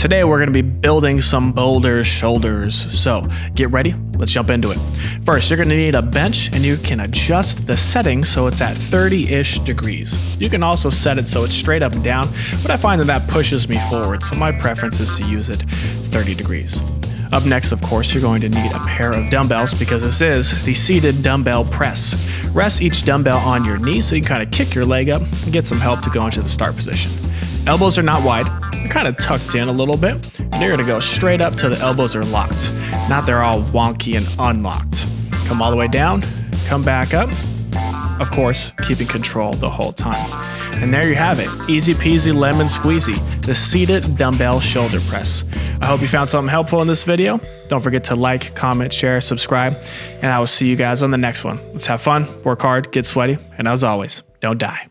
Today we're going to be building some boulder shoulders. So get ready, let's jump into it. First, you're going to need a bench and you can adjust the setting so it's at 30-ish degrees. You can also set it so it's straight up and down, but I find that that pushes me forward, so my preference is to use it 30 degrees. Up next, of course, you're going to need a pair of dumbbells because this is the seated dumbbell press. Rest each dumbbell on your knee so you can kind of kick your leg up and get some help to go into the start position. Elbows are not wide, they're kind of tucked in a little bit, and you're gonna go straight up till the elbows are locked. Not they're all wonky and unlocked. Come all the way down, come back up, of course, keeping control the whole time. And there you have it, easy peasy lemon squeezy, the seated dumbbell shoulder press. I hope you found something helpful in this video. Don't forget to like, comment, share, subscribe, and I will see you guys on the next one. Let's have fun, work hard, get sweaty, and as always, don't die.